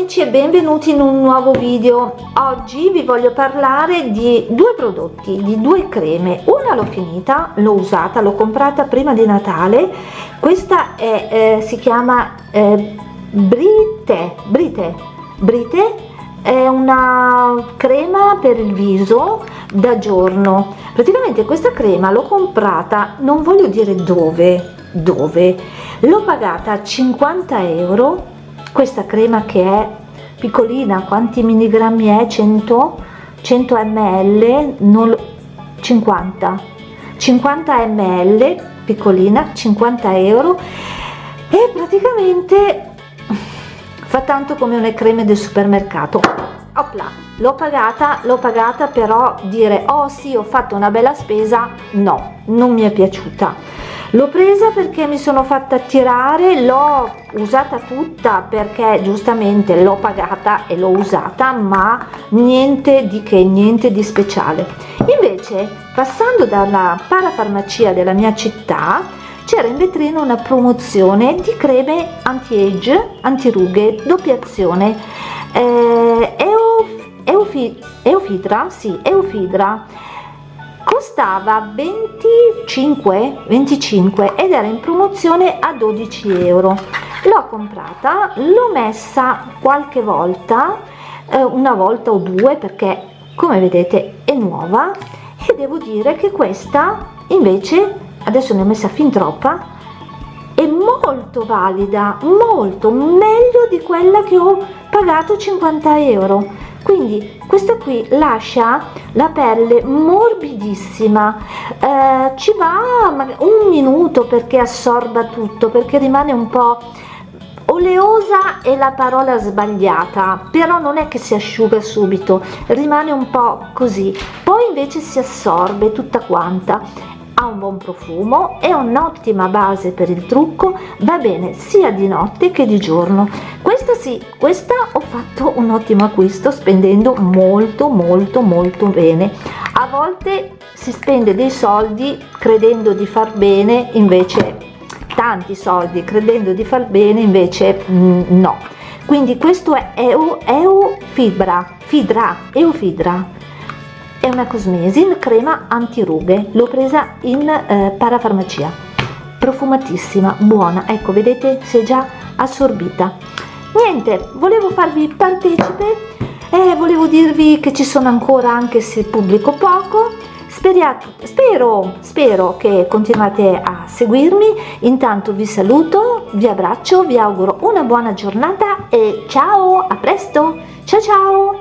amici e benvenuti in un nuovo video. Oggi vi voglio parlare di due prodotti di due creme. Una l'ho finita l'ho usata l'ho comprata prima di natale. Questa è eh, si chiama eh, brite brite brite. È una crema per il viso da giorno. Praticamente questa crema l'ho comprata non voglio dire dove dove. L'ho pagata 50 euro questa crema che è piccolina quanti milligrammi è? 100 100 ml non 50 50 ml piccolina 50 euro. E praticamente fa tanto come una creme del supermercato. Opla, l'ho pagata l'ho pagata però dire oh sì ho fatto una bella spesa no non mi è piaciuta l'ho presa perché mi sono fatta tirare l'ho usata tutta perché giustamente l'ho pagata e l'ho usata ma niente di che niente di speciale. Invece passando dalla parafarmacia della mia città c'era in vetrina una promozione di creme anti-age antirughe doppia azione. Eh, Eufi, Eufidra sì Eufidra costava 25 25 ed era in promozione a 12 euro. L'ho comprata l'ho messa qualche volta eh, una volta o due perché come vedete è nuova. E devo dire che questa invece adesso ne ho messa fin troppa è molto valida molto meglio di quella che ho pagato 50 euro quindi questa qui lascia la pelle morbidissima. Eh, ci va un minuto perché assorba tutto perché rimane un po' oleosa è la parola sbagliata però non è che si asciuga subito rimane un po così. Poi invece si assorbe tutta quanta buon profumo è un'ottima base per il trucco va bene sia di notte che di giorno. Questa sì questa ho fatto un ottimo acquisto spendendo molto molto molto bene. A volte si spende dei soldi credendo di far bene invece tanti soldi credendo di far bene invece mm, no. Quindi questo è EU, EU Fibra Fidra Eufidra è una Cosmesin crema antirughe. L'ho presa in eh, parafarmacia. Profumatissima buona. Ecco vedete si è già assorbita. Niente volevo farvi partecipe e volevo dirvi che ci sono ancora anche se pubblico poco. Speriate, spero, spero che continuate a seguirmi. Intanto vi saluto vi abbraccio vi auguro una buona giornata e ciao a presto. Ciao ciao